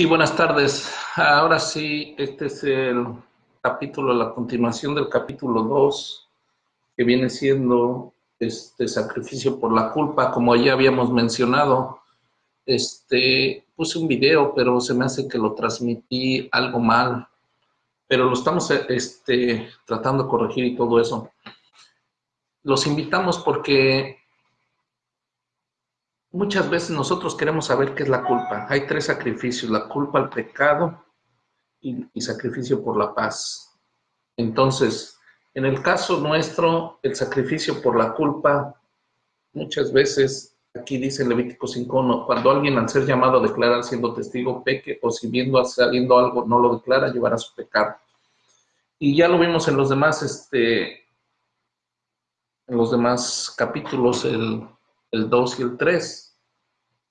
Sí, buenas tardes. Ahora sí, este es el capítulo, la continuación del capítulo 2, que viene siendo este sacrificio por la culpa, como ya habíamos mencionado. Este, puse un video, pero se me hace que lo transmití algo mal, pero lo estamos este, tratando de corregir y todo eso. Los invitamos porque Muchas veces nosotros queremos saber qué es la culpa. Hay tres sacrificios, la culpa al pecado y, sacrificio por la paz. Entonces, en el caso nuestro, el sacrificio por la culpa, muchas veces, aquí dice Levítico 5.1, cuando alguien al ser llamado a declarar siendo testigo peque o si viendo saliendo algo no lo declara, llevará su pecado. Y ya lo vimos en los demás, este, en los demás capítulos, el el 2 y el 3.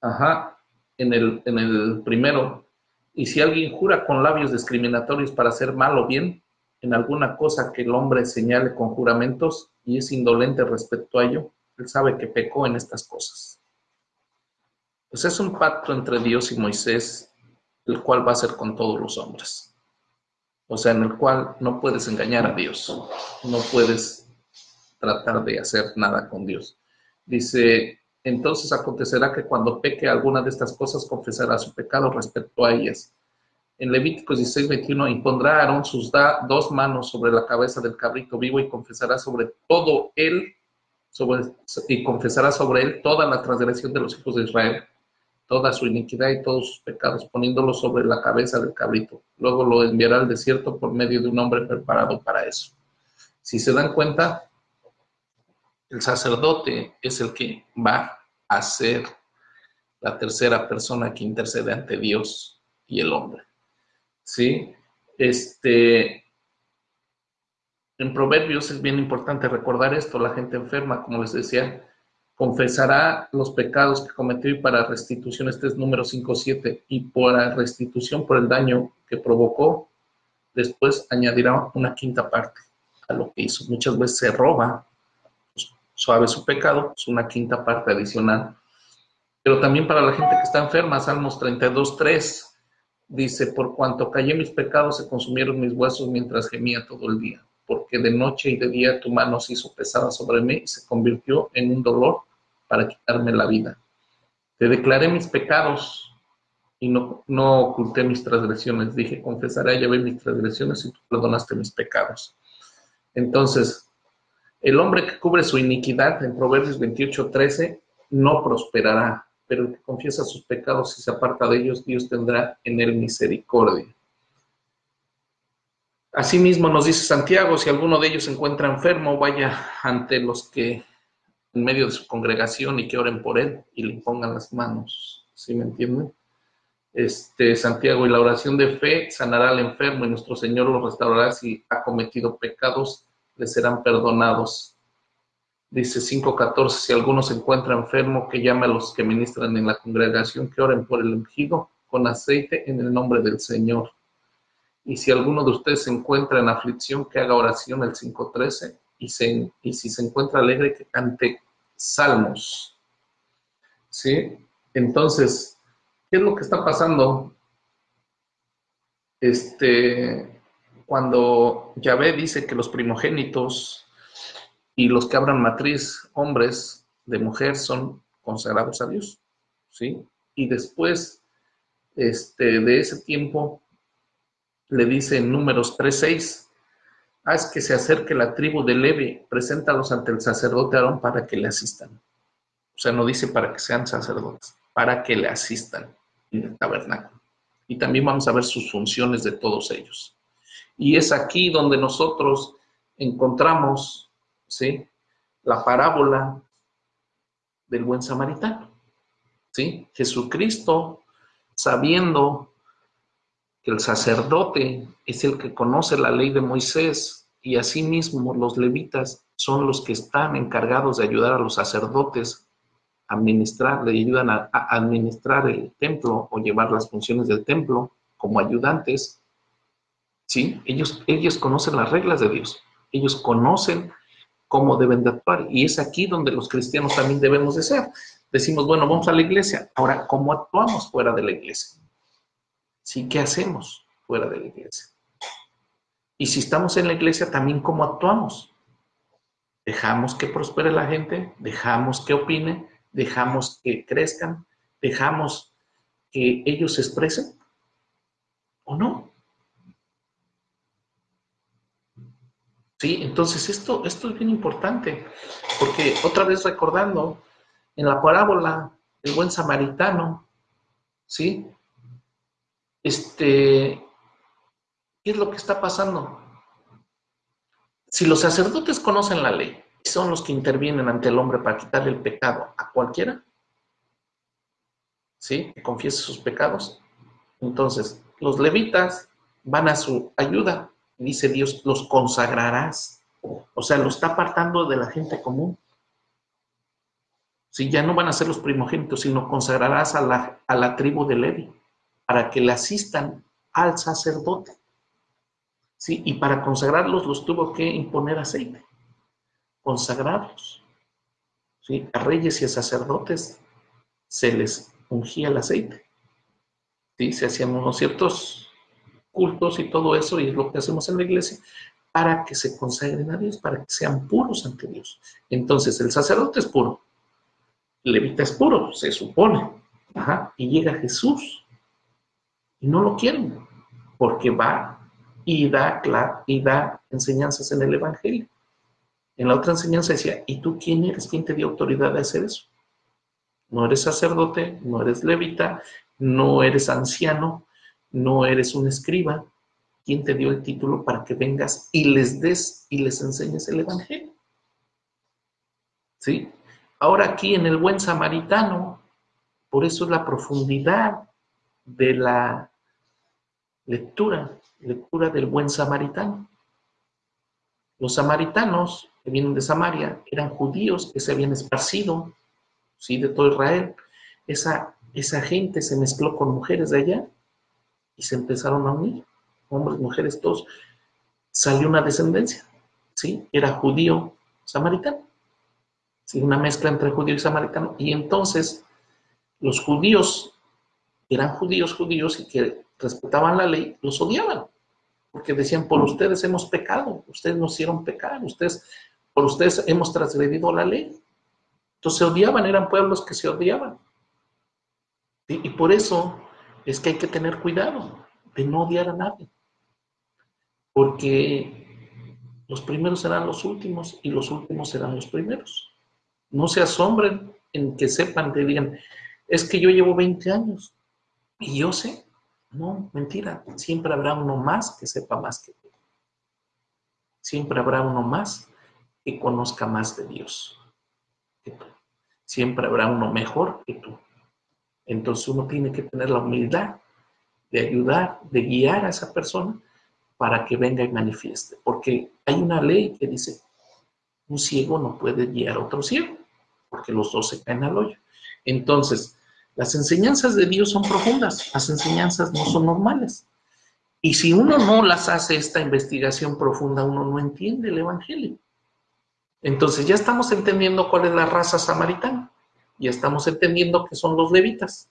Ajá, en el, en el primero. Y si alguien jura con labios discriminatorios para hacer mal o bien, en alguna cosa que el hombre señale con juramentos y es indolente respecto a ello, él sabe que pecó en estas cosas. Pues es un pacto entre Dios y Moisés, el cual va a ser con todos los hombres. O sea, en el cual no puedes engañar a Dios, no puedes tratar de hacer nada con Dios. Dice, entonces acontecerá que cuando peque alguna de estas cosas confesará su pecado respecto a ellas. En Levíticos 16, 21, impondrá Aarón sus dos manos sobre la cabeza del cabrito vivo y confesará sobre todo él, y confesará sobre él toda la transgresión de los hijos de Israel, toda su iniquidad y todos sus pecados, poniéndolo sobre la cabeza del cabrito. Luego lo enviará al desierto por medio de un hombre preparado para eso. Si se dan cuenta, el sacerdote es el que va a ser la tercera persona que intercede ante Dios y el hombre. ¿Sí? Este, en Proverbios es bien importante recordar esto, la gente enferma, como les decía, confesará los pecados que cometió y para restitución, este es número 5.7, y por restitución por el daño que provocó, después añadirá una quinta parte a lo que hizo. Muchas veces se roba suave su pecado, es una quinta parte adicional. Pero también para la gente que está enferma, Salmos 32, 3, dice, por cuanto callé mis pecados, se consumieron mis huesos mientras gemía todo el día, porque de noche y de día tu mano se hizo pesada sobre mí y se convirtió en un dolor para quitarme la vida. Te declaré mis pecados y no, no oculté mis transgresiones. Dije, confesaré a Yahvé mis transgresiones y tú perdonaste mis pecados. Entonces, el hombre que cubre su iniquidad, en Proverbios 28, 13, no prosperará, pero el que confiesa sus pecados y se aparta de ellos, Dios tendrá en él misericordia. Asimismo nos dice Santiago, si alguno de ellos se encuentra enfermo, vaya ante los que en medio de su congregación y que oren por él y le pongan las manos. ¿Sí me entienden? Este, Santiago, y la oración de fe sanará al enfermo y nuestro Señor lo restaurará si ha cometido pecados le serán perdonados. Dice 5.14, si alguno se encuentra enfermo, que llame a los que ministran en la congregación, que oren por el ungido con aceite en el nombre del Señor. Y si alguno de ustedes se encuentra en aflicción, que haga oración el 5.13, y, y si se encuentra alegre, que cante salmos. ¿Sí? Entonces, ¿qué es lo que está pasando? Este, cuando Yahvé dice que los primogénitos y los que abran matriz, hombres de mujer, son consagrados a Dios, ¿sí? Y después este, de ese tiempo le dice en números 3.6, haz que se acerque la tribu de Levi, preséntalos ante el sacerdote Aarón para que le asistan. O sea, no dice para que sean sacerdotes, para que le asistan en el tabernáculo. Y también vamos a ver sus funciones de todos ellos. Y es aquí donde nosotros encontramos ¿sí? la parábola del buen samaritano. ¿sí? Jesucristo, sabiendo que el sacerdote es el que conoce la ley de Moisés y asimismo los levitas son los que están encargados de ayudar a los sacerdotes a administrar, le ayudan a, a administrar el templo o llevar las funciones del templo como ayudantes, ¿sí? Ellos, ellos conocen las reglas de Dios, ellos conocen cómo deben de actuar y es aquí donde los cristianos también debemos de ser. Decimos, bueno, vamos a la iglesia, ahora, ¿cómo actuamos fuera de la iglesia? ¿Sí? ¿Qué hacemos fuera de la iglesia? Y si estamos en la iglesia, también cómo actuamos. Dejamos que prospere la gente, dejamos que opine, dejamos que crezcan, dejamos que ellos se expresen o no. Sí, entonces esto, esto es bien importante, porque otra vez recordando, en la parábola del buen samaritano, ¿sí? Este, ¿qué es lo que está pasando? Si los sacerdotes conocen la ley y son los que intervienen ante el hombre para quitarle el pecado a cualquiera, ¿sí? Que confiese sus pecados, entonces los levitas van a su ayuda dice Dios, los consagrarás. O sea, lo está apartando de la gente común. Si ya no van a ser los primogénitos, sino consagrarás a la, a la tribu de Levi para que le asistan al sacerdote. ¿Sí? Y para consagrarlos los tuvo que imponer aceite, consagrarlos. ¿Sí? A reyes y a sacerdotes se les ungía el aceite. ¿Sí? Se hacían unos ciertos cultos y todo eso, y es lo que hacemos en la iglesia, para que se consagren a Dios, para que sean puros ante Dios. Entonces, el sacerdote es puro, el levita es puro, se supone, y llega Jesús, y no lo quieren, porque va y da, y da enseñanzas en el Evangelio. En la otra enseñanza decía, ¿y tú quién eres? ¿Quién te dio autoridad de hacer eso? No eres sacerdote, no eres levita, no eres anciano, no eres un escriba. ¿Quién te dio el título para que vengas y les des y les enseñes el Evangelio? ¿Sí? Ahora aquí en el buen samaritano, por eso es la profundidad de la lectura, lectura del buen samaritano. Los samaritanos que vienen de Samaria eran judíos que se habían esparcido, ¿sí? De todo Israel. Esa, esa gente se mezcló con mujeres de allá y se empezaron a unir, hombres, mujeres, todos. Salió una descendencia, ¿sí? Era judío samaritano, ¿sí? Una mezcla entre judío y samaritano. Y entonces los judíos, eran judíos judíos y que respetaban la ley, los odiaban, porque decían, por ustedes hemos pecado, ustedes nos hicieron pecar, ustedes, por ustedes hemos transgredido la ley. Entonces se odiaban, eran pueblos que se odiaban. Y por eso es que hay que tener cuidado de no odiar a nadie. Porque los primeros serán los últimos y los últimos serán los primeros. No se asombren en que sepan, que digan, es que yo llevo 20 años y yo sé. No, mentira. Siempre habrá uno más que sepa más que tú. Siempre habrá uno más que conozca más de Dios que tú. Siempre habrá uno mejor que tú. Entonces uno tiene que tener la humildad de ayudar, de guiar a esa persona para que venga y manifieste. Porque hay una ley que dice, un ciego no puede guiar a otro ciego, porque los dos se caen al hoyo. Entonces, las enseñanzas de Dios son profundas, las enseñanzas no son normales. Y si uno no las hace esta investigación profunda, uno no entiende el Evangelio. Entonces ya estamos entendiendo cuál es la raza samaritana ya estamos entendiendo que son los levitas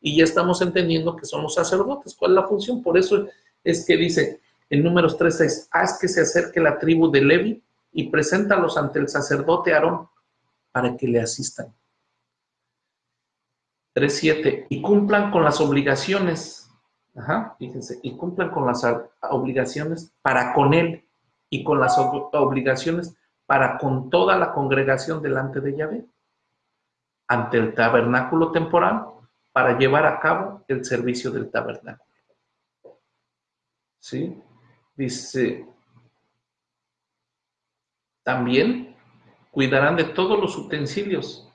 y ya estamos entendiendo que son los sacerdotes. ¿Cuál es la función? Por eso es que dice en números 3.6, haz que se acerque la tribu de Levi y preséntalos ante el sacerdote Aarón para que le asistan. 3.7, y cumplan con las obligaciones, ajá, fíjense, y cumplan con las obligaciones para con él y con las obligaciones para con toda la congregación delante de Yahvé ante el tabernáculo temporal para llevar a cabo el servicio del tabernáculo. ¿Sí? Dice, también cuidarán de todos los utensilios.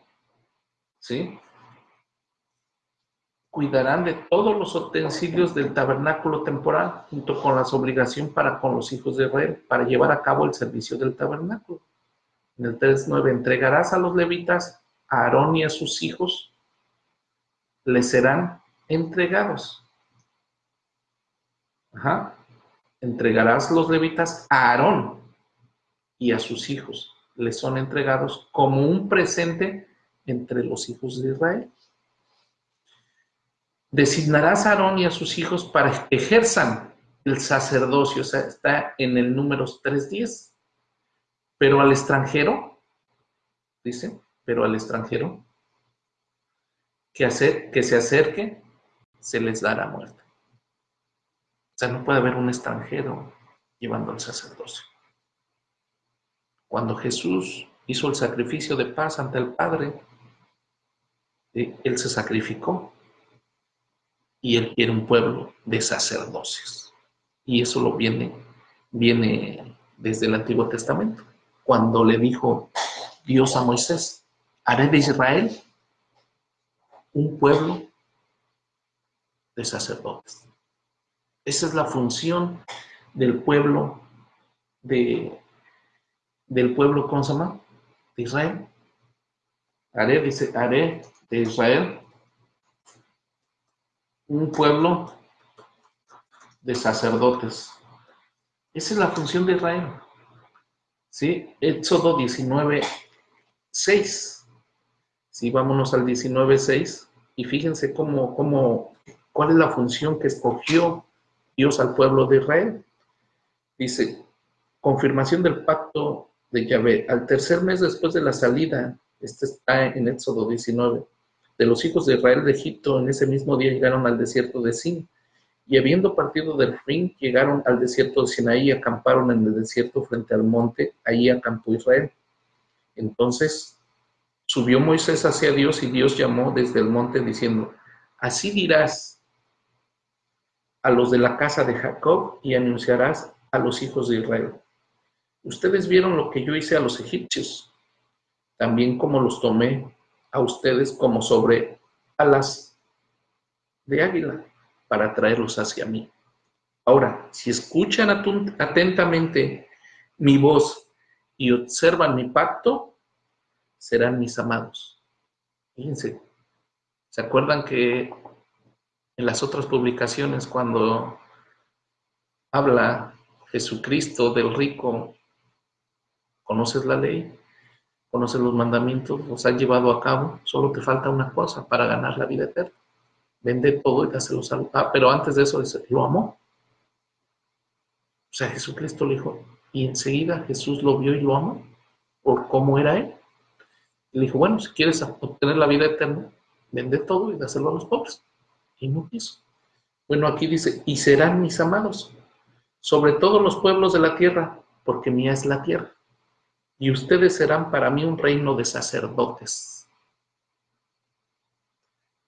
¿Sí? Cuidarán de todos los utensilios del tabernáculo temporal, junto con las obligaciones para con los hijos de Israel, para llevar a cabo el servicio del tabernáculo. En el 3.9, entregarás a los levitas a Aarón y a sus hijos les serán entregados. Ajá. Entregarás los levitas a Aarón y a sus hijos. Les son entregados como un presente entre los hijos de Israel. Designarás a Aarón y a sus hijos para que ejerzan el sacerdocio, o sea, está en el número 3.10. Pero al extranjero, dice, pero al extranjero, que, hacer, que se acerque, se les dará muerte. O sea, no puede haber un extranjero llevando el sacerdocio. Cuando Jesús hizo el sacrificio de paz ante el Padre, eh, Él se sacrificó y Él quiere un pueblo de sacerdotes. Y eso lo viene, viene desde el Antiguo Testamento, cuando le dijo Dios a Moisés, haré de Israel un pueblo de sacerdotes. Esa es la función del pueblo de, del pueblo, ¿cómo se? De Israel. Haré, dice, haré de Israel un pueblo de sacerdotes. Esa es la función de Israel. ¿Sí? Éxodo 19, 6. Sí, vámonos al 19, 6. Y fíjense cómo, cómo, cuál es la función que escogió Dios al pueblo de Israel. Dice, confirmación del pacto de Yahvé. Al tercer mes después de la salida, este está en Éxodo 19, de los hijos de Israel de Egipto, en ese mismo día llegaron al desierto de Sin. Y habiendo partido del fin, llegaron al desierto de Sinaí y acamparon en el desierto frente al monte, allí acampó Israel. Entonces subió Moisés hacia Dios y Dios llamó desde el monte diciendo, así dirás a los de la casa de Jacob y anunciarás a los hijos de Israel. Ustedes vieron lo que yo hice a los egipcios, también como los tomé a ustedes como sobre alas de águila para traerlos hacia mí. Ahora, si escuchan atentamente mi voz y observan mi pacto, serán mis amados. Fíjense, ¿se acuerdan que en las otras publicaciones cuando habla Jesucristo del rico, conoces la ley? conoces los mandamientos, los has llevado a cabo, solo te falta una cosa para ganar la vida eterna. Vende todo y dáselo salud. Ah, pero antes de eso lo amó. O sea, Jesucristo le dijo, y enseguida Jesús lo vio y lo amó por cómo era él. Le dijo, bueno, si quieres obtener la vida eterna, vende todo y dáselo a los pobres. Y no quiso. Bueno, aquí dice, y serán mis amados, sobre todos los pueblos de la tierra, porque mía es la tierra y ustedes serán para mí un reino de sacerdotes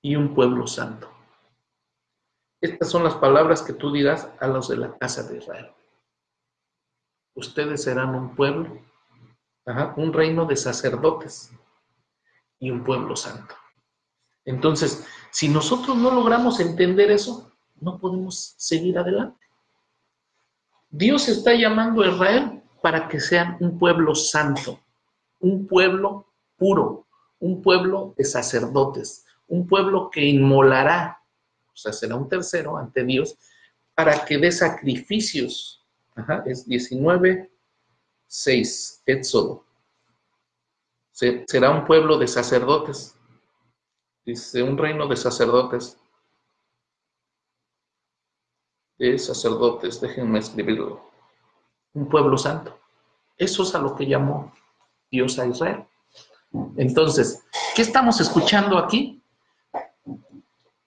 y un pueblo santo. Estas son las palabras que tú dirás a los de la casa de Israel. Ustedes serán un pueblo, un reino de sacerdotes y un pueblo santo. Entonces, si nosotros no logramos entender eso, no podemos seguir adelante. Dios está llamando a Israel para que sean un pueblo santo, un pueblo puro, un pueblo de sacerdotes, un pueblo que inmolará, o sea, será un tercero ante Dios, para que dé sacrificios. Es 19, 6, Éxodo. Será un pueblo de sacerdotes. Dice, un reino de sacerdotes. De sacerdotes, déjenme escribirlo un pueblo santo. Eso es a lo que llamó Dios a Israel. Entonces, ¿qué estamos escuchando aquí?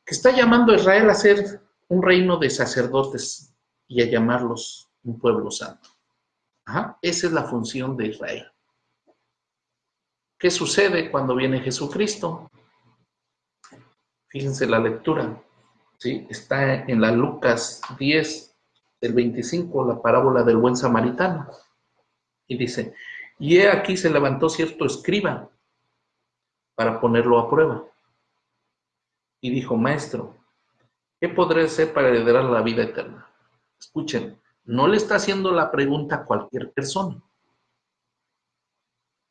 Que está llamando a Israel a ser un reino de sacerdotes y a llamarlos un pueblo santo. esa es la función de Israel. ¿Qué sucede cuando viene Jesucristo? Fíjense la lectura, ¿sí? está en la Lucas 10, del 25, la parábola del buen samaritano. Y dice, y he aquí se levantó cierto escriba para ponerlo a prueba. Y dijo, maestro, ¿qué podré hacer para heredar la vida eterna? Escuchen, no le está haciendo la pregunta a cualquier persona.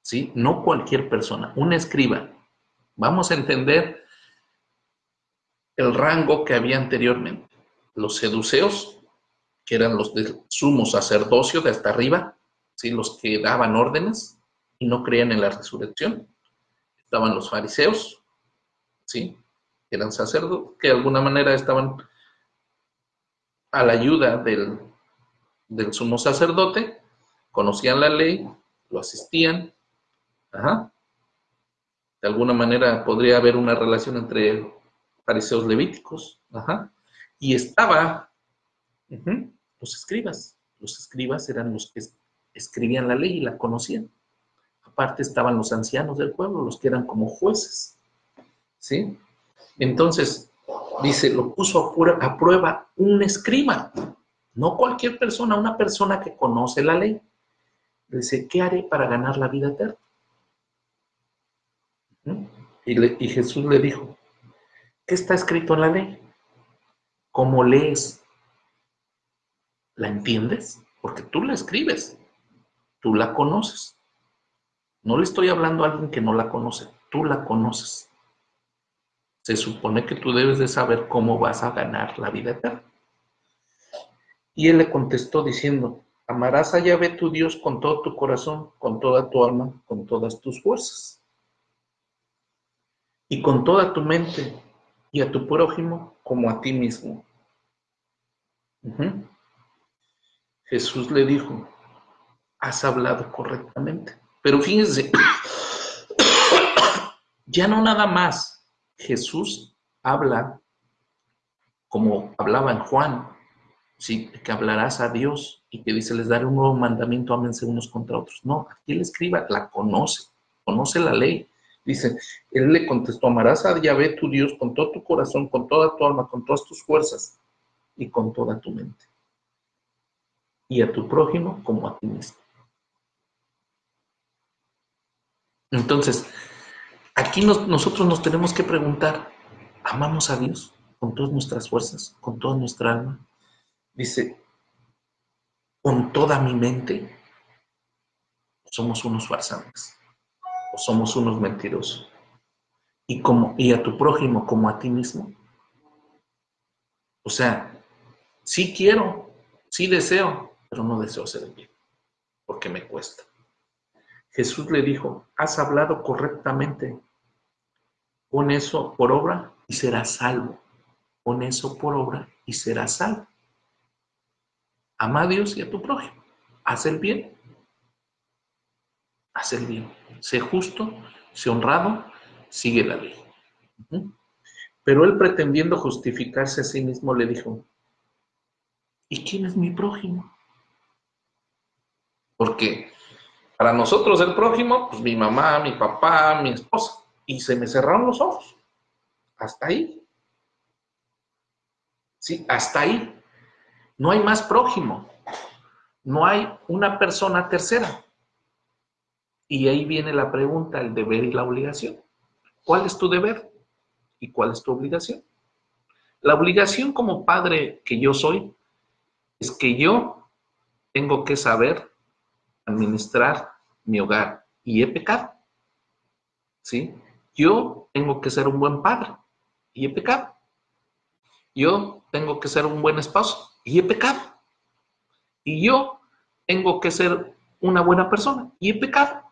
¿Sí? No cualquier persona, un escriba. Vamos a entender el rango que había anteriormente. Los seduceos que eran los del sumo sacerdocio de hasta arriba, ¿sí? los que daban órdenes y no creían en la resurrección. Estaban los fariseos, ¿sí? eran sacerdotes, que de alguna manera estaban a la ayuda del sumo sacerdote, conocían la ley, lo asistían. De alguna manera podría haber una relación entre fariseos levíticos. Y estaba los escribas. Los escribas eran los que escribían la ley y la conocían. Aparte estaban los ancianos del pueblo, los que eran como jueces. ¿Sí? Entonces, dice, lo puso a prueba un escriba, no cualquier persona, una persona que conoce la ley. Dice, ¿qué haré para ganar la vida eterna? Y, y Jesús le dijo, ¿qué está escrito en la ley? ¿Cómo lees? ¿La entiendes? Porque tú la escribes, tú la conoces. No le estoy hablando a alguien que no la conoce, tú la conoces. Se supone que tú debes de saber cómo vas a ganar la vida eterna. Y él le contestó diciendo, amarás a Yahvé tu Dios con todo tu corazón, con toda tu alma, con todas tus fuerzas. Y con toda tu mente, y a tu prójimo como a ti mismo. Jesús le dijo, has hablado correctamente. Pero fíjense, ya no nada más Jesús habla como hablaba en Juan, ¿sí? que hablarás a Dios y que dice, les daré un nuevo mandamiento, ámense unos contra otros. No, aquí el escriba la conoce, conoce la ley. Dice, él le contestó, amarás a Yahvé tu Dios con todo tu corazón, con toda tu alma, con todas tus fuerzas y con toda tu mente. Y a tu prójimo como a ti mismo. Entonces, aquí nosotros nos tenemos que preguntar, ¿amamos a Dios con todas nuestras fuerzas, con toda nuestra alma, Dice, con toda mi mente, somos unos farsantes somos unos mentirosos. Y, como, y a tu prójimo como a ti mismo. O sea, sí quiero, sí deseo, pero no deseo hacer el bien, porque me cuesta. Jesús le dijo, has hablado correctamente, pon eso por obra y serás salvo. Pon eso por obra y serás salvo. Ama a Dios y a tu prójimo. Haz el bien. Haz el bien. Sé justo, sé honrado, sigue la ley. Pero él pretendiendo justificarse a sí mismo le dijo, ¿y quién es mi prójimo? Porque para nosotros el prójimo, pues mi mamá, mi papá, mi esposa. Y se me cerraron los ojos. Hasta ahí. Sí, hasta ahí. No hay más prójimo. No hay una persona tercera. Y ahí viene la pregunta, el deber y la obligación. ¿Cuál es tu deber y cuál es tu obligación? La obligación como padre que yo soy es que yo tengo que saber administrar mi hogar y he pecado. ¿Sí? Yo tengo que ser un buen padre y he pecado. Yo tengo que ser un buen esposo y he pecado. Y yo tengo que ser una buena persona y he pecado.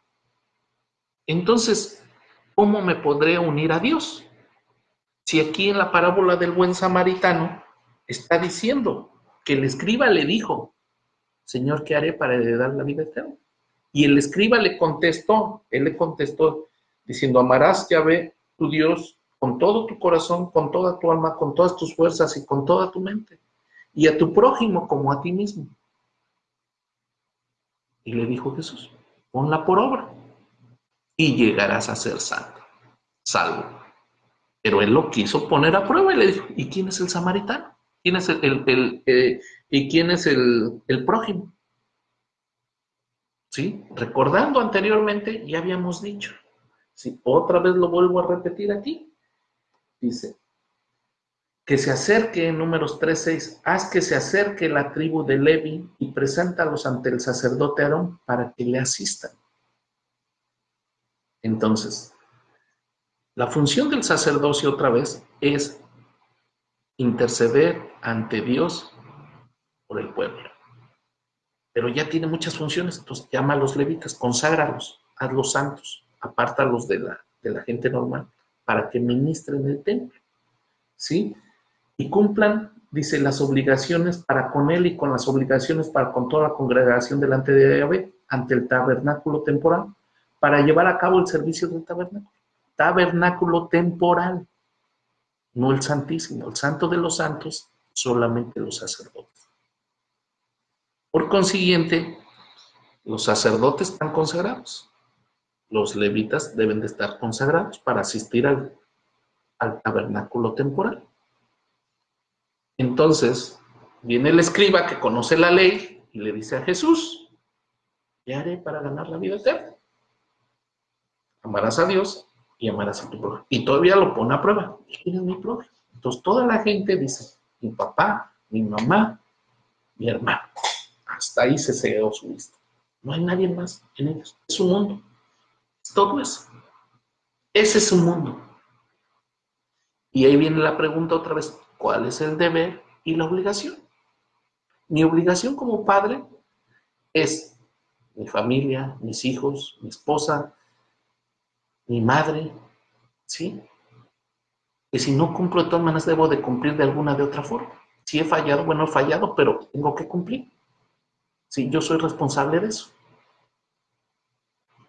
Entonces, ¿cómo me podré unir a Dios? Si aquí en la parábola del buen samaritano está diciendo que el escriba le dijo, Señor, ¿qué haré para heredar la vida eterna? Y el escriba le contestó, él le contestó diciendo, amarás Yahvé, tu Dios, con todo tu corazón, con toda tu alma, con todas tus fuerzas y con toda tu mente y a tu prójimo como a ti mismo. Y le dijo Jesús, ponla por obra y llegarás a ser santo, salvo. Pero él lo quiso poner a prueba y le dijo, ¿y quién es el samaritano? ¿Quién es el, eh, ¿Y quién es el, prójimo? ¿Sí? Recordando anteriormente, ya habíamos dicho. Si otra vez lo vuelvo a repetir aquí. Dice, que se acerque en números 3.6, haz que se acerque la tribu de Levi y preséntalos ante el sacerdote Aarón para que le asistan. Entonces, la función del sacerdocio otra vez es interceder ante Dios por el pueblo. Pero ya tiene muchas funciones, entonces llama a los levitas, conságralos, hazlos santos, apártalos de la, de la gente normal para que ministren el templo. ¿sí? Y cumplan, dice, las obligaciones para con él y con las obligaciones para con toda la congregación delante de Yahvé, ante el tabernáculo temporal, para llevar a cabo el servicio del tabernáculo. Tabernáculo temporal, no el santísimo, el santo de los santos, solamente los sacerdotes. Por consiguiente, los sacerdotes están consagrados. Los levitas deben de estar consagrados para asistir al, tabernáculo temporal. Entonces, viene el escriba que conoce la ley y le dice a Jesús, ¿qué haré para ganar la vida eterna? Amarás a Dios y amarás a tu prójimo. Y todavía lo pone a prueba. ¿Quién es mi prójimo? Entonces toda la gente dice, mi papá, mi mamá, mi hermano. Hasta ahí se cegó su vista. No hay nadie más en ellos. Es un mundo. Todo eso. Ese es un mundo. Y ahí viene la pregunta otra vez, ¿cuál es el deber y la obligación? Mi obligación como padre es mi familia, mis hijos, mi esposa, mi madre, ¿sí? Que si no cumplo de todas maneras debo de cumplir de alguna de otra forma. Si he fallado, bueno, he fallado, pero tengo que cumplir. Sí, yo soy responsable de eso.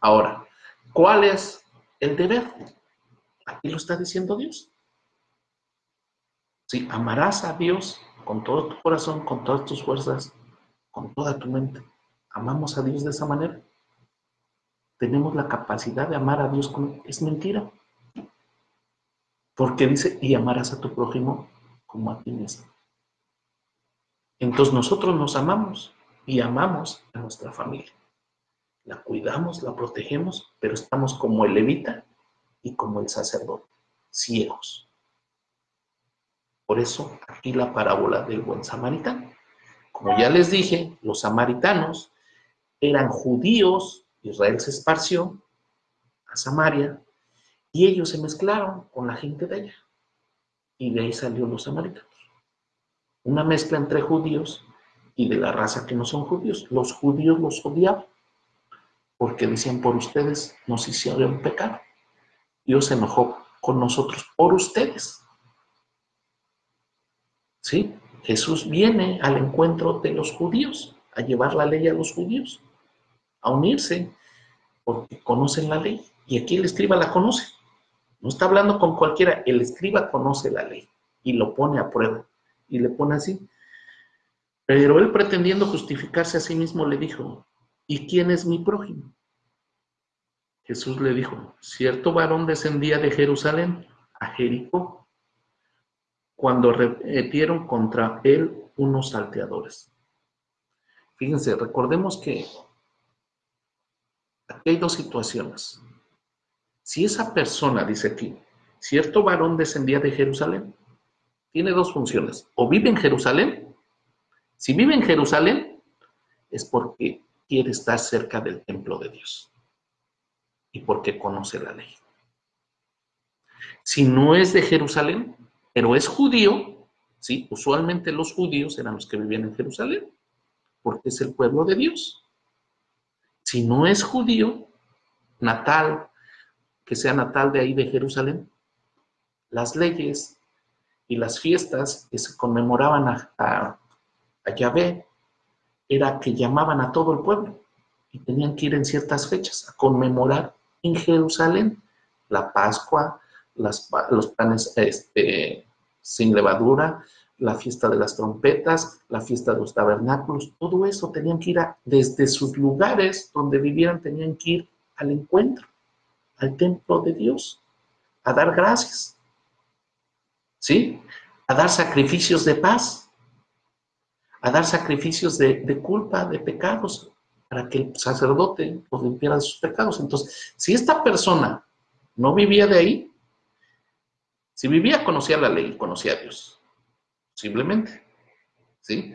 Ahora, ¿cuál es el deber? Aquí lo está diciendo Dios. Sí, amarás a Dios con todo tu corazón, con todas tus fuerzas, con toda tu mente. ¿Amamos a Dios de esa manera? Tenemos la capacidad de amar a Dios con... Es mentira. Porque dice, y amarás a tu prójimo como a ti mismo. Entonces nosotros nos amamos y amamos a nuestra familia. La cuidamos, la protegemos, pero estamos como el levita y como el sacerdote, ciegos. Por eso aquí la parábola del buen samaritano. Como ya les dije, los samaritanos eran judíos Israel se esparció a Samaria y ellos se mezclaron con la gente de allá. Y de ahí salió los samaritanos. Una mezcla entre judíos y de la raza que no son judíos. Los judíos los odiaban porque decían, por ustedes nos hicieron pecado. Dios se enojó con nosotros por ustedes. ¿Sí? Jesús viene al encuentro de los judíos, a llevar la ley a los judíos a unirse porque conocen la ley. Y aquí el escriba la conoce. No está hablando con cualquiera, el escriba conoce la ley y lo pone a prueba. Y le pone así. Pero él pretendiendo justificarse a sí mismo le dijo, ¿y quién es mi prójimo? Jesús le dijo, cierto varón descendía de Jerusalén a Jericó cuando repitieron contra él unos salteadores. Fíjense, recordemos que Hay dos situaciones. Si esa persona, dice aquí, cierto varón descendía de Jerusalén, tiene dos funciones. O vive en Jerusalén. Si vive en Jerusalén, es porque quiere estar cerca del templo de Dios y porque conoce la ley. Si no es de Jerusalén, pero es judío, ¿sí? usualmente los judíos eran los que vivían en Jerusalén, porque es el pueblo de Dios si no es judío, natal, que sea natal de ahí de Jerusalén, las leyes y las fiestas que se conmemoraban a, Yahvé era que llamaban a todo el pueblo y tenían que ir en ciertas fechas a conmemorar en Jerusalén la Pascua, los panes este, sin levadura, la fiesta de las trompetas, la fiesta de los tabernáculos, todo eso tenían que ir desde sus lugares donde vivieran, tenían que ir al encuentro, al templo de Dios, a dar gracias, ¿sí? A dar sacrificios de paz, a dar sacrificios de, de culpa, de pecados, para que el sacerdote los limpiara de sus pecados. Entonces, si esta persona no vivía de ahí, si vivía, conocía la ley, conocía a Dios simplemente. ¿Sí?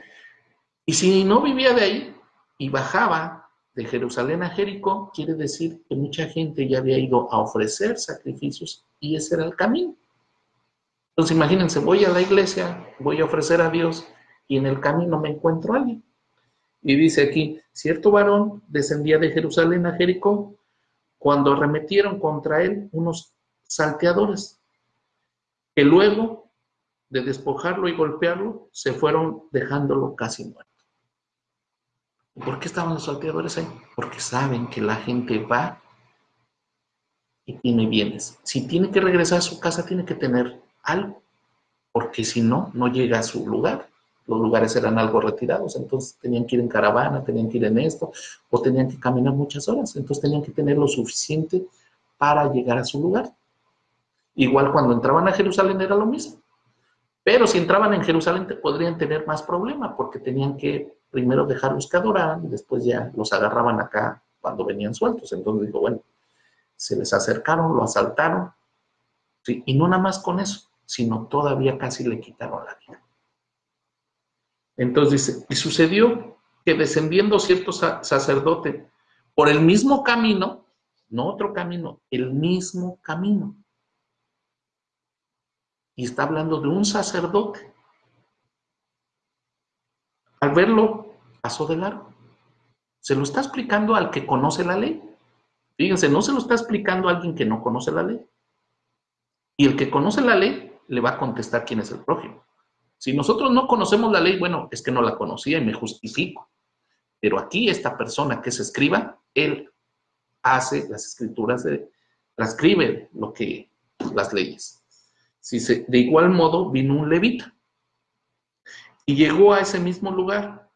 Y si no vivía de ahí y bajaba de Jerusalén a Jericó, quiere decir que mucha gente ya había ido a ofrecer sacrificios y ese era el camino. Entonces imagínense, voy a la iglesia, voy a ofrecer a Dios y en el camino me encuentro a alguien. Y dice aquí, cierto varón descendía de Jerusalén a Jericó cuando arremetieron contra él unos salteadores, que luego de despojarlo y golpearlo, se fueron dejándolo casi muerto. ¿Por qué estaban los salteadores ahí? Porque saben que la gente va y tiene bienes. Si tiene que regresar a su casa, tiene que tener algo, porque si no, no llega a su lugar. Los lugares eran algo retirados, entonces tenían que ir en caravana, tenían que ir en esto, o tenían que caminar muchas horas, entonces tenían que tener lo suficiente para llegar a su lugar. Igual cuando entraban a Jerusalén era lo mismo. Pero si entraban en Jerusalén podrían tener más problema porque tenían que primero dejarlos que adoraran y después ya los agarraban acá cuando venían sueltos. Entonces digo, bueno, se les acercaron, lo asaltaron, y no nada más con eso, sino todavía casi le quitaron la vida. Entonces dice, y sucedió que descendiendo cierto sacerdote por el mismo camino, no otro camino, el mismo camino. Y está hablando de un sacerdote. Al verlo, pasó de largo. Se lo está explicando al que conoce la ley. Fíjense, no se lo está explicando a alguien que no conoce la ley. Y el que conoce la ley le va a contestar quién es el prójimo. Si nosotros no conocemos la ley, bueno, es que no la conocía y me justifico. Pero aquí esta persona que se escriba, él hace las escrituras, de, transcribe lo que, las leyes. De igual modo vino un levita y llegó a ese mismo lugar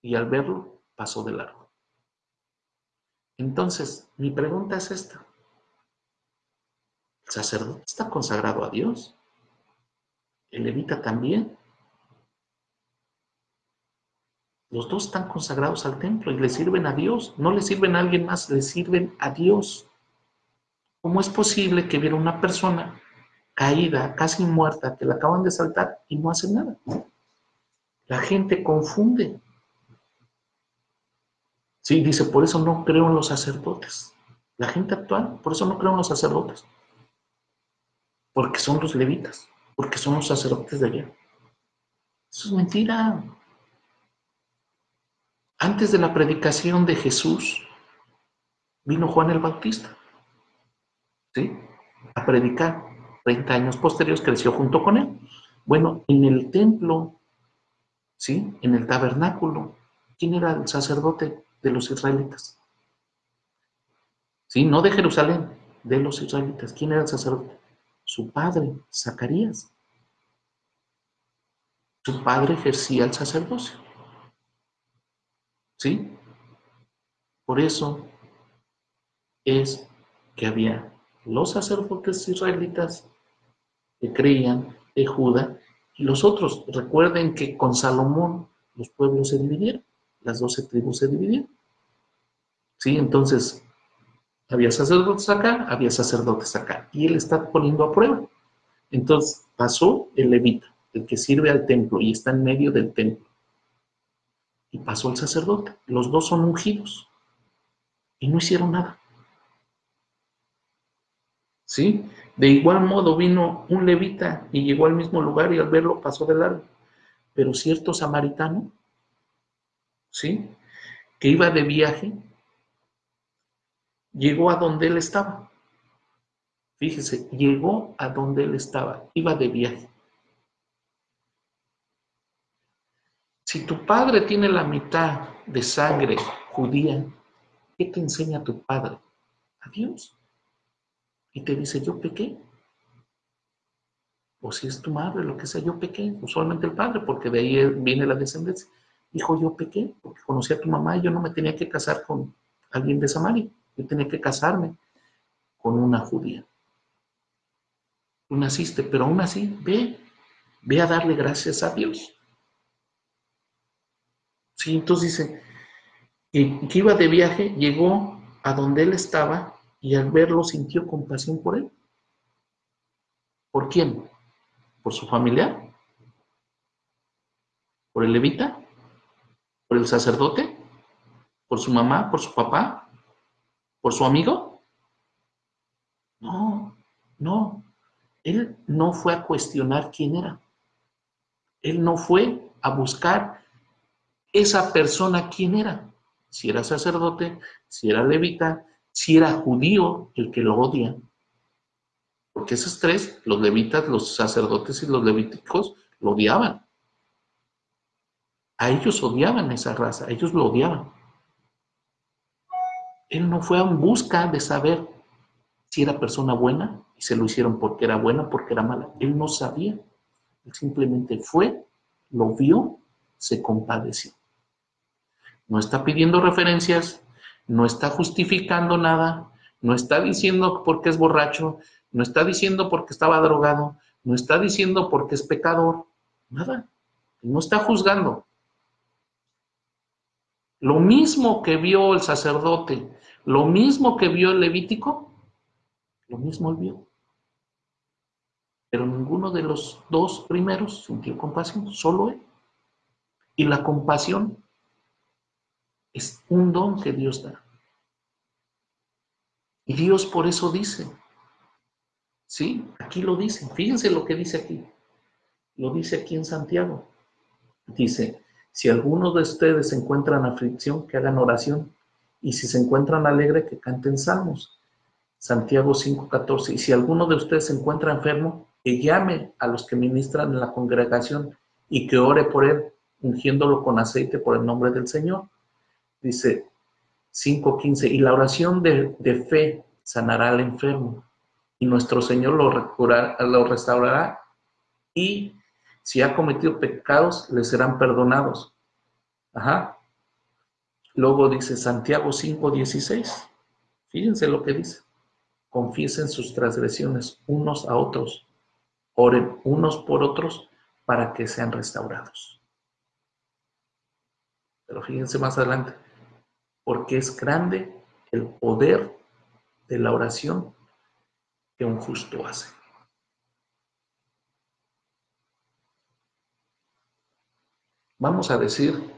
y al verlo pasó de largo. Entonces, mi pregunta es esta. ¿El sacerdote está consagrado a Dios? ¿El levita también? Los dos están consagrados al templo y le sirven a Dios. No le sirven a alguien más, le sirven a Dios. ¿Cómo es posible que viera una persona caída, casi muerta, que la acaban de saltar y no hace nada? La gente confunde. Sí, dice, por eso no creo en los sacerdotes. La gente actual, por eso no creo en los sacerdotes. Porque son los levitas, porque son los sacerdotes de allá. Eso es mentira. Antes de la predicación de Jesús, vino Juan el Bautista, ¿sí? A predicar. 30 años posteriores creció junto con él. Bueno, en el templo, ¿sí? En el tabernáculo, ¿quién era el sacerdote? de los israelitas. ¿Sí? No de Jerusalén, de los israelitas. ¿Quién era el sacerdote? Su padre, Zacarías. Su padre ejercía el sacerdocio. ¿Sí? Por eso es que había los sacerdotes israelitas que creían de Judá y los otros. Recuerden que con Salomón los pueblos se dividieron las doce tribus se dividieron. ¿Sí? Entonces, había sacerdotes acá, había sacerdotes acá. Y él está poniendo a prueba. Entonces, pasó el levita, el que sirve al templo y está en medio del templo. Y pasó el sacerdote. Los dos son ungidos. Y no hicieron nada. ¿Sí? De igual modo vino un levita y llegó al mismo lugar y al verlo pasó de largo. Pero cierto samaritano ¿sí? Que iba de viaje, llegó a donde él estaba. Fíjese, llegó a donde él estaba, iba de viaje. Si tu padre tiene la mitad de sangre judía, ¿qué te enseña tu padre? A Dios. Y te dice, yo pequé. O si es tu madre, lo que sea, yo pequé. Usualmente el padre, porque de ahí viene la descendencia. Hijo, yo pequé porque conocí a tu mamá y yo no me tenía que casar con alguien de Samaria. Yo tenía que casarme con una judía. Tú naciste, pero aún así, ve, ve a darle gracias a Dios. Sí, entonces dice, que iba de viaje, llegó a donde él estaba y al verlo sintió compasión por él. ¿Por quién? ¿Por su familiar? ¿Por el levita? ¿Por el sacerdote? ¿Por su mamá? ¿Por su papá? ¿Por su amigo? No, no. Él no fue a cuestionar quién era. Él no fue a buscar esa persona quién era. Si era sacerdote, si era levita, si era judío el que lo odia. Porque esos tres, los levitas, los sacerdotes y los levíticos, lo odiaban. A ellos odiaban esa raza, ellos lo odiaban. Él no fue en busca de saber si era persona buena y se lo hicieron porque era buena, porque era mala. Él no sabía. Él simplemente fue, lo vio, se compadeció. No está pidiendo referencias, no está justificando nada, no está diciendo porque es borracho, no está diciendo porque estaba drogado, no está diciendo porque es pecador, nada. No está juzgando. Lo mismo que vio el sacerdote, lo mismo que vio el levítico, lo mismo él vio. Pero ninguno de los dos primeros sintió compasión, solo él. Y la compasión es un don que Dios da. Y Dios por eso dice, ¿sí? Aquí lo dice, fíjense lo que dice aquí. Lo dice aquí en Santiago. Dice, si alguno de ustedes se encuentra en aflicción, que hagan oración. Y si se encuentran alegre, que canten salmos. Santiago 5:14. Y si alguno de ustedes se encuentra enfermo, que llame a los que ministran en la congregación y que ore por él, ungiéndolo con aceite por el nombre del Señor. Dice 5.15, y la oración de, fe sanará al enfermo, y nuestro Señor lo, lo restaurará, y si ha cometido pecados, le serán perdonados. Ajá. Luego dice Santiago 5.16, fíjense lo que dice, confiesen sus transgresiones unos a otros, oren unos por otros para que sean restaurados. Pero fíjense más adelante, porque es grande el poder de la oración que un justo hace. Vamos a decir,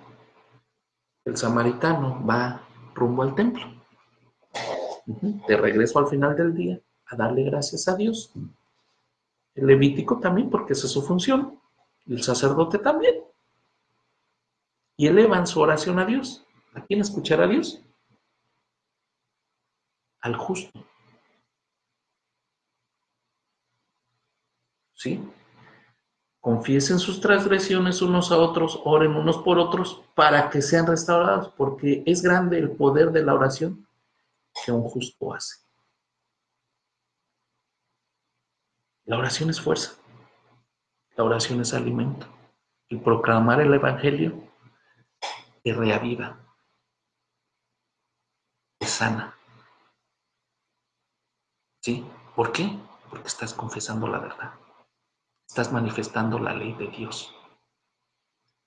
el samaritano va rumbo al templo, de regreso al final del día, a darle gracias a Dios. El levítico también, porque esa es su función, el sacerdote también. Y elevan su oración a Dios. ¿A quién escuchará Dios? Al justo. ¿Sí? Confiesen sus transgresiones unos a otros, oren unos por otros para que sean restaurados, porque es grande el poder de la oración que un justo hace. La oración es fuerza, la oración es alimento. Y proclamar el Evangelio que reaviva, sana. ¿Sí? ¿Por qué? Porque estás confesando la verdad. Estás manifestando la ley de Dios.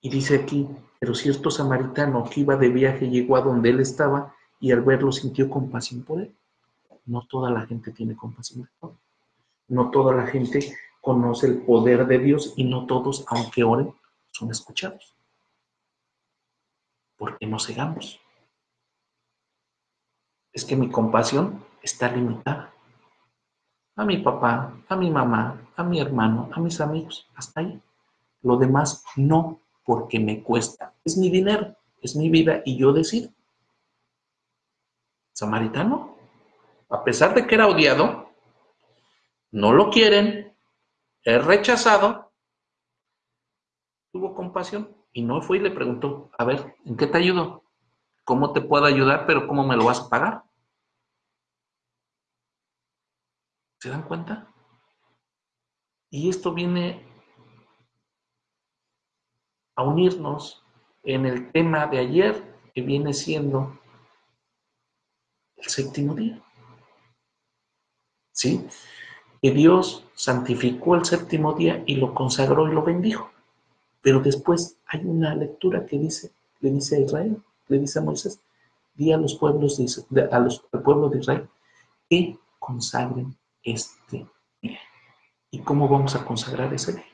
Y dice aquí, pero cierto samaritano que iba de viaje llegó a donde él estaba y al verlo sintió compasión por él. No toda la gente tiene compasión por él. No toda la gente conoce el poder de Dios y no todos, aunque oren, son escuchados. ¿Por qué nos cegamos? Es que mi compasión está limitada. A mi papá, a mi mamá, a mi hermano, a mis amigos, hasta ahí. Lo demás no, porque me cuesta. Es mi dinero, es mi vida y yo decido. Samaritano, a pesar de que era odiado, no lo quieren, es rechazado, tuvo compasión y no fue y le preguntó, a ver, ¿en qué te ayudo? ¿Cómo te puedo ayudar? Pero ¿cómo me lo vas a pagar? ¿Se dan cuenta? Y esto viene a unirnos en el tema de ayer, que viene siendo el séptimo día. ¿Sí? Que Dios santificó el séptimo día y lo consagró y lo bendijo. Pero después hay una lectura que dice, le dice a Israel, le dice a Moisés, di a los pueblos de, a los, al pueblo de Israel que consagren este día. ¿Y cómo vamos a consagrar ese día?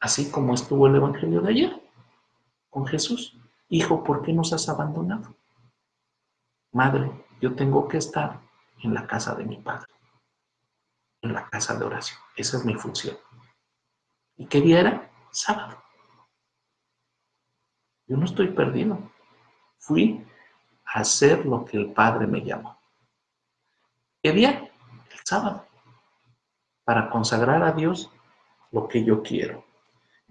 Así como estuvo el Evangelio de ayer con Jesús. Hijo, ¿por qué nos has abandonado? Madre, yo tengo que estar en la casa de mi Padre, en la casa de oración. Esa es mi función. ¿Y qué día era? Sábado. Yo no estoy perdido. Fui a hacer lo que el Padre me llamó. ¿Qué día? Sábado. para consagrar a Dios lo que yo quiero.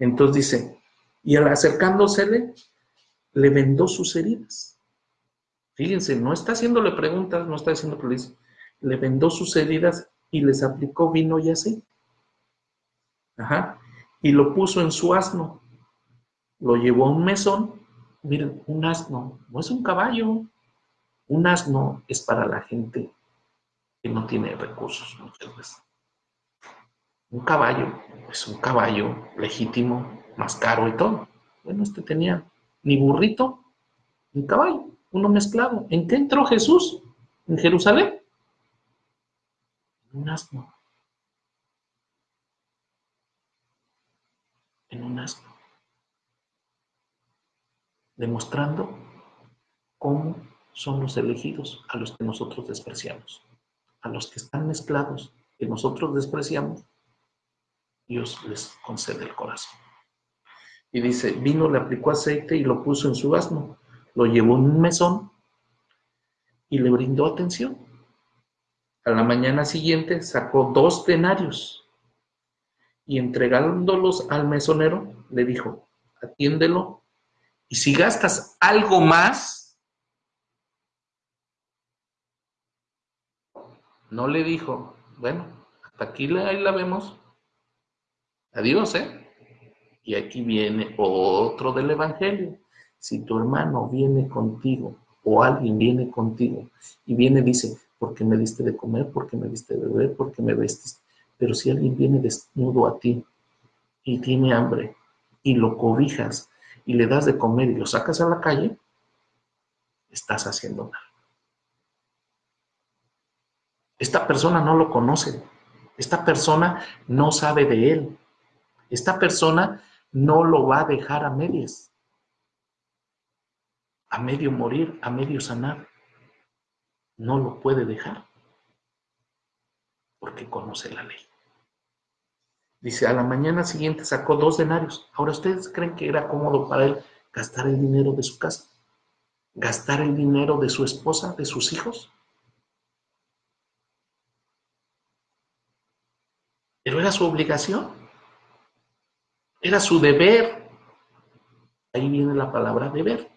Entonces dice, y acercándosele, le vendó sus heridas. Fíjense, no está haciéndole preguntas, no está diciendo que le vendó sus heridas y les aplicó vino y así. Ajá. Y lo puso en su asno. Lo llevó a un mesón. Miren, un asno no es un caballo. Un asno es para la gente que no tiene recursos muchas veces. Un caballo es un caballo legítimo, más caro y todo. Bueno, este tenía ni burrito ni caballo, uno mezclado. ¿En qué entró Jesús? ¿En Jerusalén? En un asno. En un asno. Demostrando cómo son los elegidos a los que nosotros despreciamos. A los que están mezclados, que nosotros despreciamos, Dios les concede el corazón. Y dice, vino, le aplicó aceite y lo puso en su asno, lo llevó en un mesón y le brindó atención. A la mañana siguiente sacó dos denarios y entregándolos al mesonero, le dijo, atiéndelo y si gastas algo más, no le dijo, bueno, hasta aquí ahí la vemos, Adiós, ¿eh? Y aquí viene otro del Evangelio. Si tu hermano viene contigo o alguien viene contigo y viene dice, porque me diste de comer, porque me diste de beber, porque me vestiste. Pero si alguien viene desnudo a ti y tiene hambre y lo cobijas y le das de comer y lo sacas a la calle, estás haciendo mal. Esta persona no lo conoce. Esta persona no sabe de él. Esta persona no lo va a dejar a medias, a medio morir, a medio sanar. No lo puede dejar porque conoce la ley. Dice, a la mañana siguiente sacó dos denarios. Ahora, ¿ustedes creen que era cómodo para él gastar el dinero de su casa? ¿Gastar el dinero de su esposa, de sus hijos? Pero era su obligación. Era su deber. Ahí viene la palabra deber.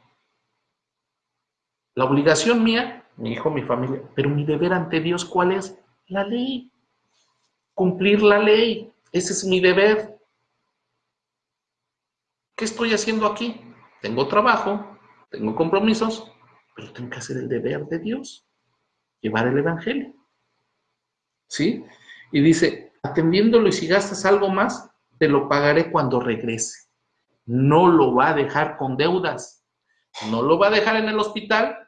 La obligación mía, mi hijo, mi familia, pero mi deber ante Dios, ¿cuál es? La ley. Cumplir la ley. Ese es mi deber. ¿Qué estoy haciendo aquí? Tengo trabajo, tengo compromisos, pero tengo que hacer el deber de Dios, llevar el Evangelio. ¿Sí? Y dice, atendiéndolo y si gastas algo más, te lo pagaré cuando regrese. No lo va a dejar con deudas. No lo va a dejar en el hospital.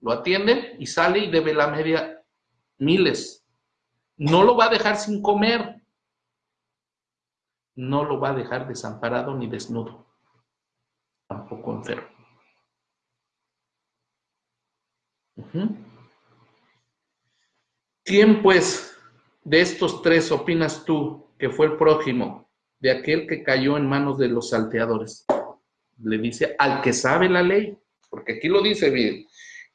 Lo atienden y sale y debe la media miles. No lo va a dejar sin comer. No lo va a dejar desamparado ni desnudo. Tampoco enfermo. ¿Quién pues de estos tres opinas tú que fue el prójimo de aquel que cayó en manos de los salteadores. Le dice al que sabe la ley, porque aquí lo dice bien.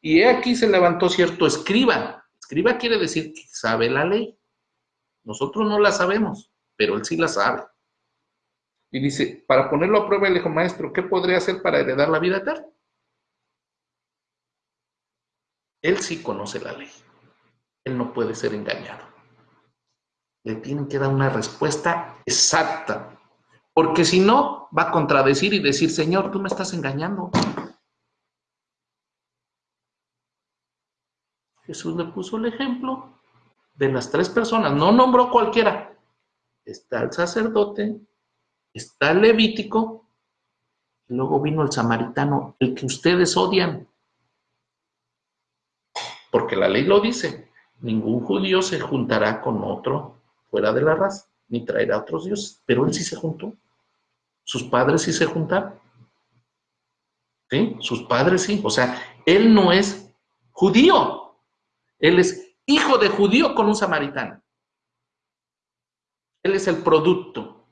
Y aquí se levantó cierto escriba. Escriba quiere decir que sabe la ley. Nosotros no la sabemos, pero él sí la sabe. Y dice, para ponerlo a prueba, le dijo, maestro, ¿qué podría hacer para heredar la vida eterna? Él sí conoce la ley. Él no puede ser engañado le tienen que dar una respuesta exacta, porque si no, va a contradecir y decir, Señor, tú me estás engañando. Jesús le puso el ejemplo de las tres personas, no nombró cualquiera. Está el sacerdote, está el levítico, y luego vino el samaritano, el que ustedes odian. Porque la ley lo dice, ningún judío se juntará con otro fuera de la raza, ni traerá otros dioses. Pero él sí se juntó. Sus padres sí se juntaron. ¿Sí? Sus padres sí. O sea, él no es judío. Él es hijo de judío con un samaritano. Él es el producto.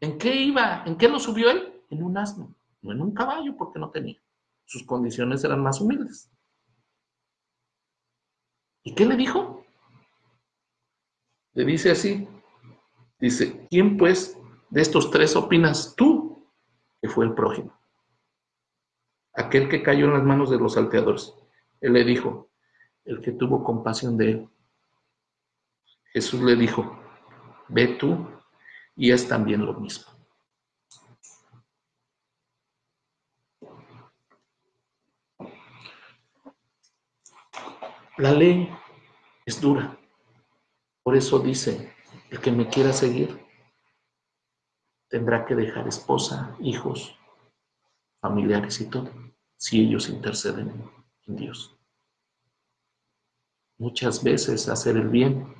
¿En qué iba? ¿En qué lo subió él? En un asno, no en un caballo porque no tenía. Sus condiciones eran más humildes. ¿Y qué le dijo? Le dice así, dice, ¿quién pues de estos tres opinas tú que fue el prójimo? Aquel que cayó en las manos de los salteadores. Él le dijo, el que tuvo compasión de él. Jesús le dijo, ve tú y es también lo mismo. La ley es dura. Por eso dice, el que me quiera seguir tendrá que dejar esposa, hijos, familiares y todo, si ellos interceden en Dios. Muchas veces hacer el bien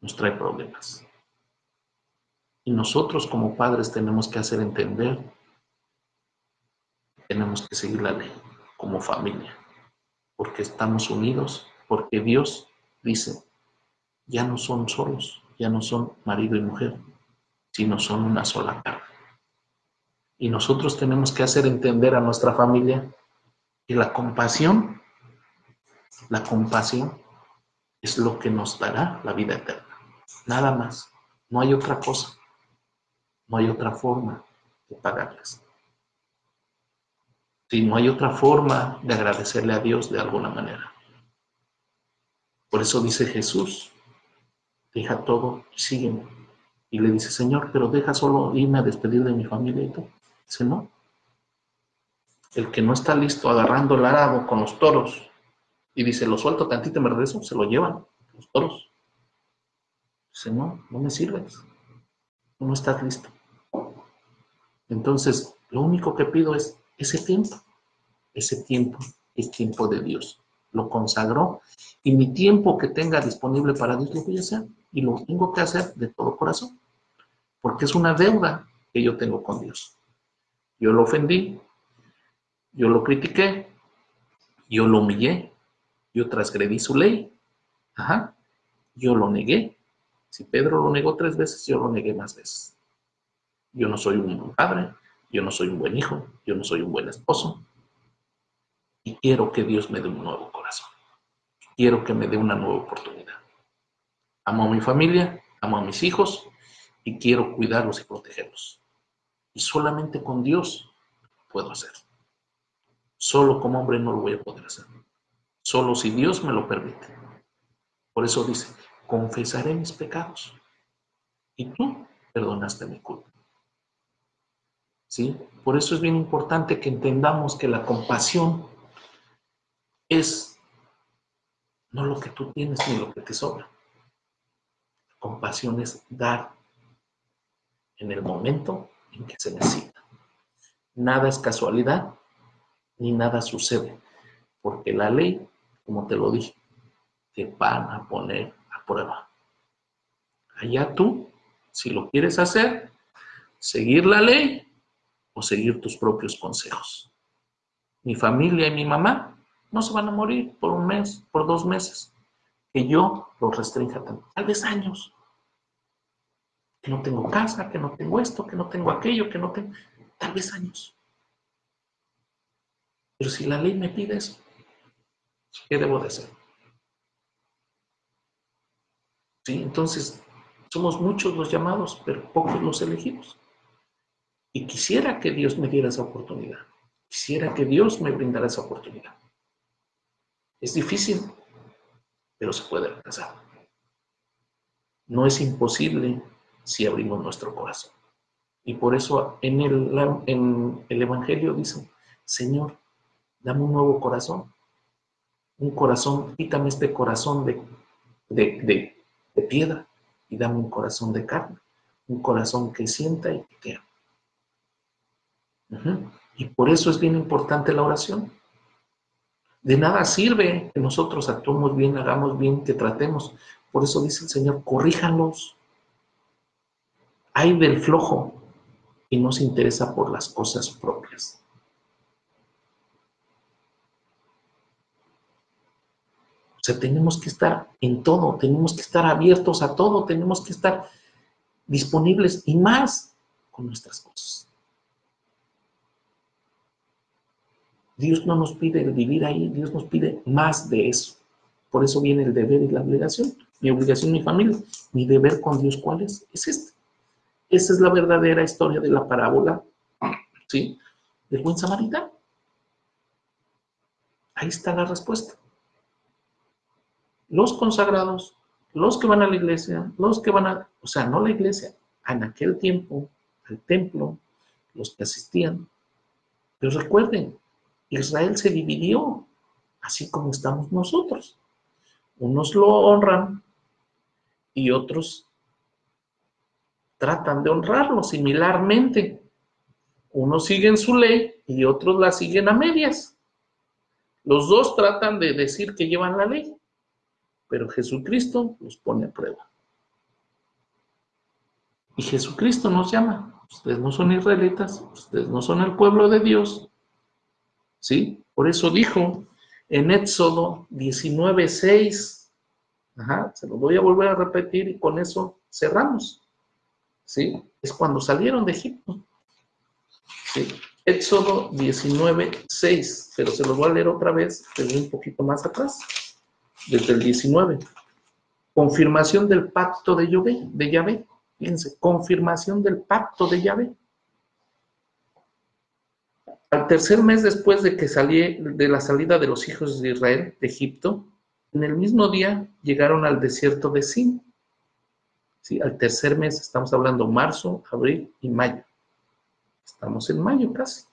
nos trae problemas. Y nosotros como padres tenemos que hacer entender, tenemos que seguir la ley como familia porque estamos unidos, porque Dios dice, ya no son solos, ya no son marido y mujer, sino son una sola carne. Y nosotros tenemos que hacer entender a nuestra familia que la compasión, la compasión es lo que nos dará la vida eterna. Nada más. No hay otra cosa. No hay otra forma de pagarles si no hay otra forma de agradecerle a Dios de alguna manera. Por eso dice Jesús, deja todo sígueme. Y le dice, Señor, pero deja solo irme a despedir de mi familia y todo. Dice, no. El que no está listo agarrando el arado con los toros y dice, lo suelto tantito y me regreso, se lo llevan los toros. Dice, no, no me sirves. No estás listo. Entonces, lo único que pido es ese tiempo. Ese tiempo es tiempo de Dios. Lo consagró y mi tiempo que tenga disponible para Dios lo voy a hacer y lo tengo que hacer de todo corazón, porque es una deuda que yo tengo con Dios. Yo lo ofendí, yo lo critiqué, yo lo humillé, yo transgredí su ley, ajá, yo lo negué. Si Pedro lo negó tres veces, yo lo negué más veces. Yo no soy un buen padre, yo no soy un buen hijo, yo no soy un buen esposo. Y quiero que Dios me dé un nuevo corazón. Quiero que me dé una nueva oportunidad. Amo a mi familia, amo a mis hijos y quiero cuidarlos y protegerlos. Y solamente con Dios puedo hacer. Solo como hombre no lo voy a poder hacer. Solo si Dios me lo permite. Por eso dice, confesaré mis pecados. Y tú perdonaste mi culpa. ¿sí? Por eso es bien importante que entendamos que la compasión es no lo que tú tienes ni lo que te sobra. compasión es dar en el momento en que se necesita. Nada es casualidad ni nada sucede, porque la ley, como te lo dije, te van a poner a prueba. Allá tú, si lo quieres hacer, seguir la ley seguir tus propios consejos. Mi familia y mi mamá no se van a morir por un mes, por dos meses, que yo los restrinja tal vez años. Que no tengo casa, que no tengo esto, que no tengo aquello, que no tengo, tal vez años. Pero si la ley me pide eso, ¿qué debo de hacer? Sí, entonces somos muchos los llamados, pero pocos los elegidos. Y quisiera que Dios me diera esa oportunidad. Quisiera que Dios me brindara esa oportunidad. Es difícil, pero se puede alcanzar. No es imposible si abrimos nuestro corazón. Y por eso en el, en el Evangelio dice, Señor, dame un nuevo corazón. Un corazón, quítame este corazón de, de, de piedra y dame un corazón de carne. Un corazón que sienta y que ama. Y por eso es bien importante la oración. De nada sirve que nosotros actuemos bien, hagamos bien, que tratemos. Por eso dice el Señor, corríjanlos. Hay del flojo y no se interesa por las cosas propias. O sea, tenemos que estar en todo, tenemos que estar abiertos a todo, tenemos que estar disponibles y más con nuestras cosas. Dios no nos pide vivir ahí, Dios nos pide más de eso. Por eso viene el deber y la obligación. mi obligación, mi familia, mi deber con Dios, ¿cuál es? Es este. Esa es la verdadera historia de la parábola, ¿sí? Del buen samaritano. Ahí está la respuesta. Los consagrados, los que van a la iglesia, los que van a, o sea, no la iglesia, en aquel tiempo, al templo, los que asistían. Pero recuerden, Israel se dividió, así como estamos nosotros. Unos lo honran y otros tratan de honrarlo similarmente. Unos siguen su ley y otros la siguen a medias. Los dos tratan de decir que llevan la ley, pero Jesucristo los pone a prueba. Y Jesucristo nos llama. Ustedes no son israelitas, ustedes no son el pueblo de Dios. ¿Sí? Por eso dijo en Éxodo 19:6. Ajá, se lo voy a volver a repetir y con eso cerramos. ¿Sí? Es cuando salieron de Egipto. ¿Sí? Éxodo 19:6, pero se lo voy a leer otra vez, desde un poquito más atrás, desde el 19. Confirmación del pacto de Yahvé, de Yahvé. Fíjense, confirmación del pacto de Yahvé. Al tercer mes después de que salí de la salida de los hijos de Israel de Egipto, en el mismo día llegaron al desierto de Sin. ¿Sí? Al tercer mes, estamos hablando marzo, abril y mayo. Estamos en mayo casi.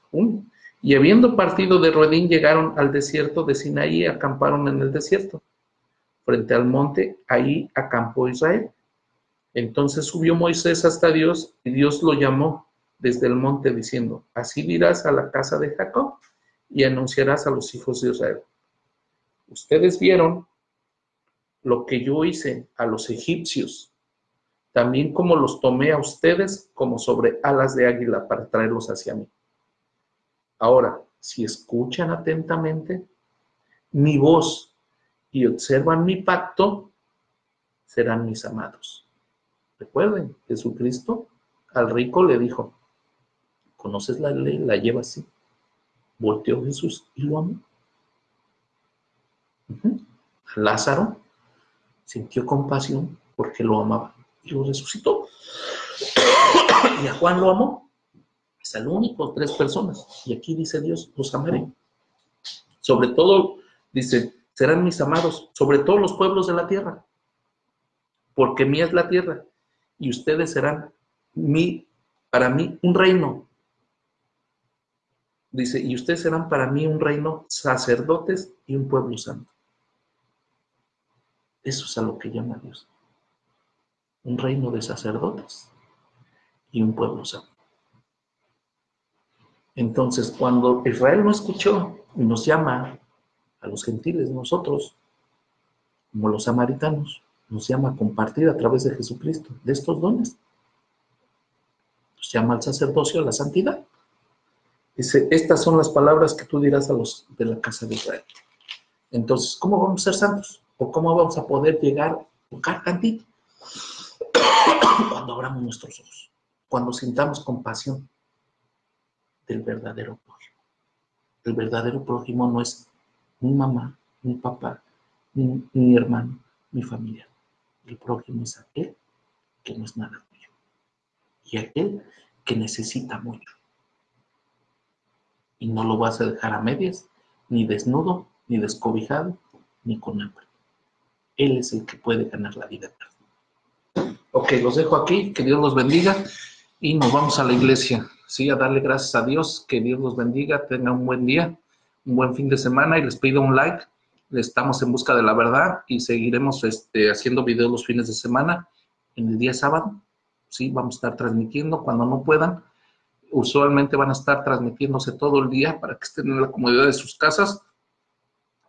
Y habiendo partido de Rodín, llegaron al desierto de Sinaí y acamparon en el desierto. Frente al monte, ahí acampó Israel. Entonces subió Moisés hasta Dios y Dios lo llamó desde el monte diciendo, así dirás a la casa de Jacob y anunciarás a los hijos de Israel. Ustedes vieron lo que yo hice a los egipcios, también como los tomé a ustedes como sobre alas de águila para traerlos hacia mí. Ahora, si escuchan atentamente mi voz y observan mi pacto, serán mis amados. Recuerden, Jesucristo al rico le dijo, conoces la ley, la lleva así. Volteó Jesús y lo amó. Lázaro sintió compasión porque lo amaba y lo resucitó. y a Juan lo amó. Es el único, tres personas. Y aquí dice Dios, los amaré. Sobre todo, dice, serán mis amados, sobre todos los pueblos de la tierra. Porque mía es la tierra. Y ustedes serán mi, para mí un reino Dice, y ustedes serán para mí un reino sacerdotes y un pueblo santo. Eso es a lo que llama Dios. Un reino de sacerdotes y un pueblo santo. Entonces, cuando Israel no escuchó y nos llama a los gentiles, nosotros, como los samaritanos, nos llama a compartir a través de Jesucristo de estos dones. Nos llama al sacerdocio, a la santidad. Dice, estas son las palabras que tú dirás a los de la casa de Israel. Entonces, ¿cómo vamos a ser santos? ¿O cómo vamos a poder llegar, a tocar tantito? Cuando abramos nuestros ojos, cuando sintamos compasión del verdadero prójimo. El verdadero prójimo no es mi mamá, mi papá, mi, mi hermano, mi familia. El prójimo es aquel que no es nada tuyo. Y aquel que necesita mucho y no lo vas a dejar a medias, ni desnudo, ni descobijado, ni con hambre. Él es el que puede ganar la vida. Ok, los dejo aquí, que Dios los bendiga y nos vamos a la iglesia. Sí, a darle gracias a Dios, que Dios los bendiga, tengan un buen día, un buen fin de semana y les pido un like. Estamos en busca de la verdad y seguiremos este, haciendo videos los fines de semana. En el día sábado, sí, vamos a estar transmitiendo cuando no puedan usualmente van a estar transmitiéndose todo el día para que estén en la comodidad de sus casas.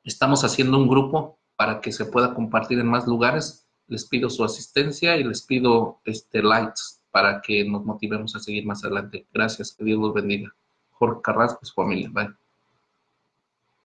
Estamos haciendo un grupo para que se pueda compartir en más lugares. Les pido su asistencia y les pido este, likes para que nos motivemos a seguir más adelante. Gracias, que Dios los bendiga. Jorge Carrasco, su familia. Bye.